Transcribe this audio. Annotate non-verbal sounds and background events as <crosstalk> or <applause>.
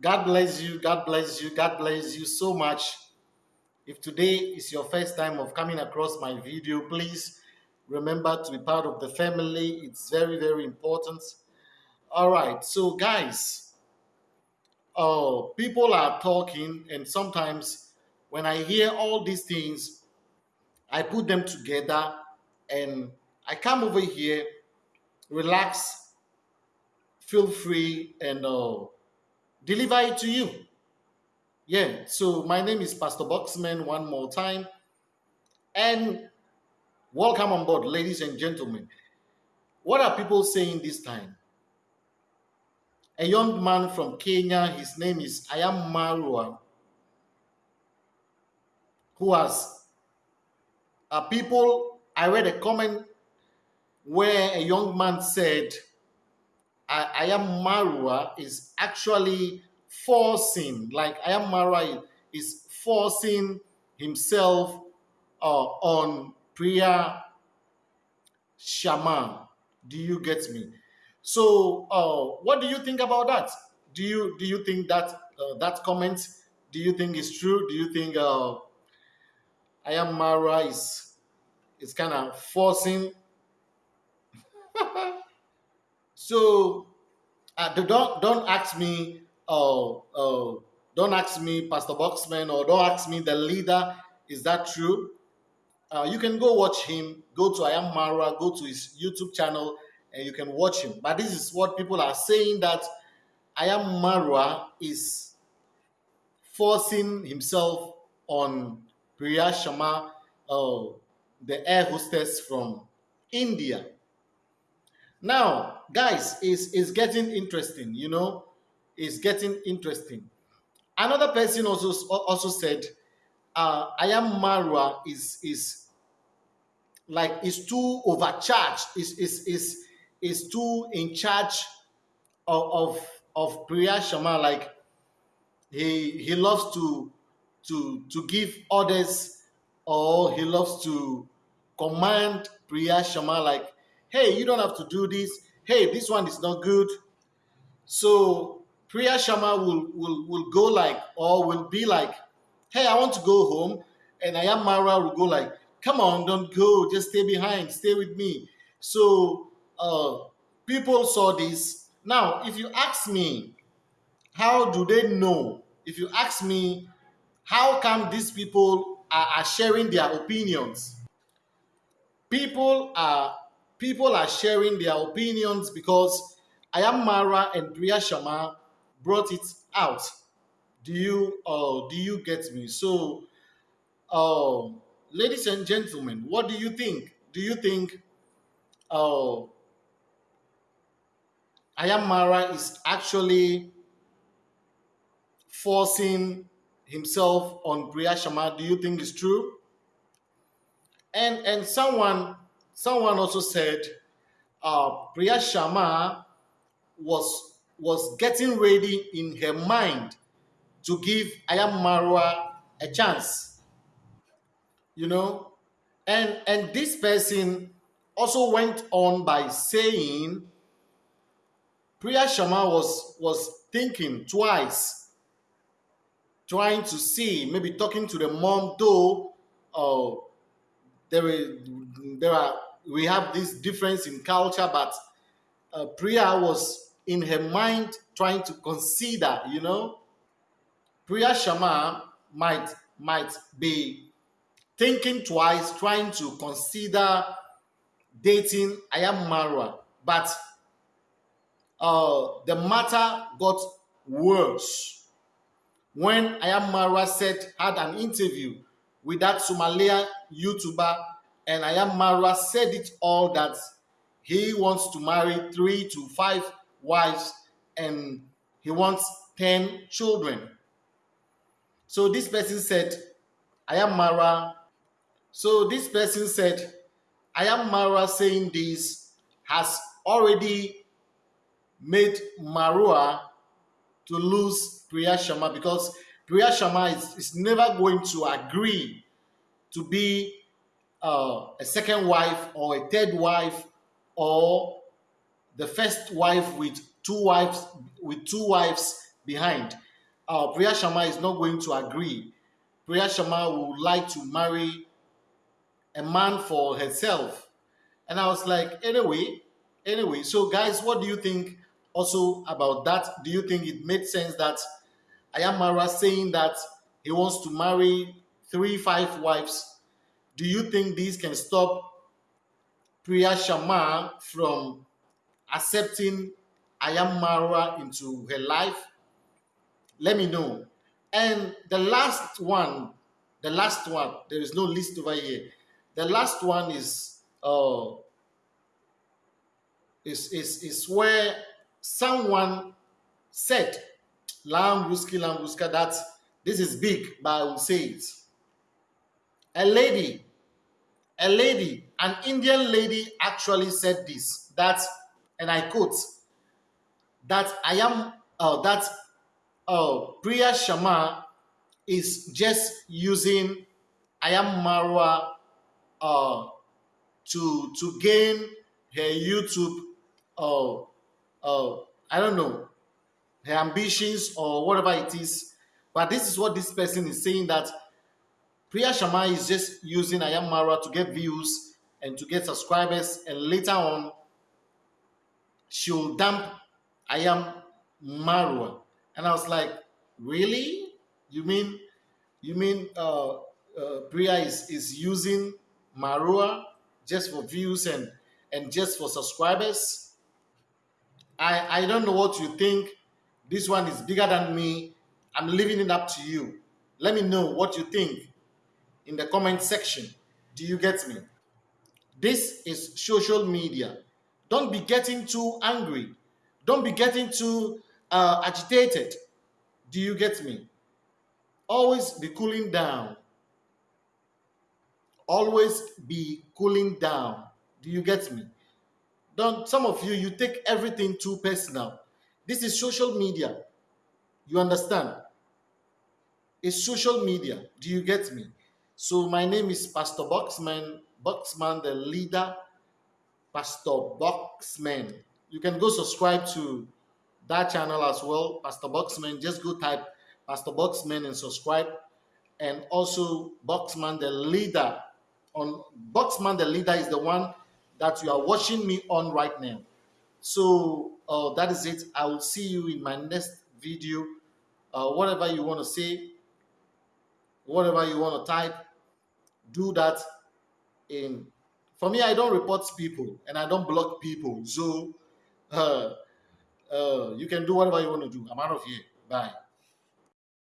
God bless you. God bless you. God bless you so much. If today is your first time of coming across my video, please remember to be part of the family. It's very, very important. All right. So, guys, uh, people are talking, and sometimes when I hear all these things, I put them together and I come over here, relax, feel free, and uh, deliver it to you. Yeah, so my name is Pastor Boxman one more time. And welcome on board, ladies and gentlemen. What are people saying this time? A young man from Kenya, his name is Ayam Marwa, who has uh, people. I read a comment where a young man said, Ayam Marwa is actually forcing, like Ayam Marwa is forcing himself uh, on Priya Sharma. Do you get me? So, uh, what do you think about that? Do you do you think that uh, that comment? Do you think is true? Do you think uh, Ayam Marwa is is kind of forcing so uh, don't don't ask me oh oh don't ask me pastor boxman or don't ask me the leader is that true? Uh, you can go watch him go to ayam mara go to his youtube channel and you can watch him. But this is what people are saying that ayam mara is forcing himself on priya sharma uh, the air hostess from india now, guys, is is getting interesting. You know, it's getting interesting. Another person also also said, uh, "I am Marwa is is like is too overcharged. Is is is is too in charge of of, of Priya Sharma. Like he he loves to to to give orders or he loves to command Priya Sharma like hey, you don't have to do this. Hey, this one is not good. So Priya Sharma will, will, will go like, or will be like, hey, I want to go home. And Ayam Mara will go like, come on, don't go, just stay behind, stay with me. So uh, people saw this. Now, if you ask me, how do they know? If you ask me, how come these people are, are sharing their opinions? People are people are sharing their opinions because Ayam Mara and Priya Sharma brought it out. Do you uh, do you get me? So, uh, ladies and gentlemen, what do you think? Do you think uh, Ayam Mara is actually forcing himself on Priya Sharma? Do you think it's true? And and someone Someone also said uh, Priya Sharma was was getting ready in her mind to give Ayam Marwa a chance. You know, and and this person also went on by saying Priya Sharma was was thinking twice, trying to see, maybe talking to the mom, though uh, there is there are we have this difference in culture, but uh, Priya was in her mind trying to consider, you know. Priya Sharma might might be thinking twice, trying to consider dating Ayam Marwa, but uh, the matter got worse when Ayam Marwa said had an interview with that Somalia YouTuber and Ayam Marwa said it all that he wants to marry three to five wives and he wants 10 children. So this person said, Ayam Mara. So this person said, Ayam Mara saying this has already made Marwa to lose Priya Sharma because Priya Sharma is, is never going to agree to be uh, a second wife or a third wife or the first wife with two wives with two wives behind uh, Priya Sharma is not going to agree. Priya Sharma would like to marry a man for herself. And I was like, anyway, anyway. So, guys, what do you think also about that? Do you think it made sense that Ayamara saying that he wants to marry three, five wives? Do you think these can stop Priya Sharma from accepting Ayam Marwa into her life? Let me know. And the last one, the last one, there is no list over here. The last one is uh is is, is where someone said Lam Ruski Lam Ruska that this is big, but I will say it. A lady, a lady, an Indian lady actually said this that, and I quote, that I am uh, that uh, Priya Sharma is just using I am Marwa uh, to to gain her YouTube uh, uh, I don't know her ambitions or whatever it is. But this is what this person is saying that Priya Sharma is just using Ayam Marwa to get views and to get subscribers, and later on she'll dump Ayam Marwa. And I was like, really? You mean you mean uh, uh, Priya is, is using Marwa just for views and and just for subscribers? I I don't know what you think. This one is bigger than me. I'm leaving it up to you. Let me know what you think in the comment section. Do you get me? This is social media. Don't be getting too angry. Don't be getting too uh, agitated. Do you get me? Always be cooling down. Always be cooling down. Do you get me? Don't some of you you take everything too personal. This is social media. You understand? It's social media. Do you get me? So my name is Pastor Boxman, Boxman the leader, Pastor Boxman. You can go subscribe to that channel as well, Pastor Boxman. Just go type Pastor Boxman and subscribe. And also Boxman the leader. On Boxman the leader is the one that you are watching me on right now. So uh, that is it. I will see you in my next video. Uh, whatever you want to say, whatever you want to type, do that in. For me, I don't report people and I don't block people. So <laughs> uh, uh, you can do whatever you want to do. I'm out of here. Bye.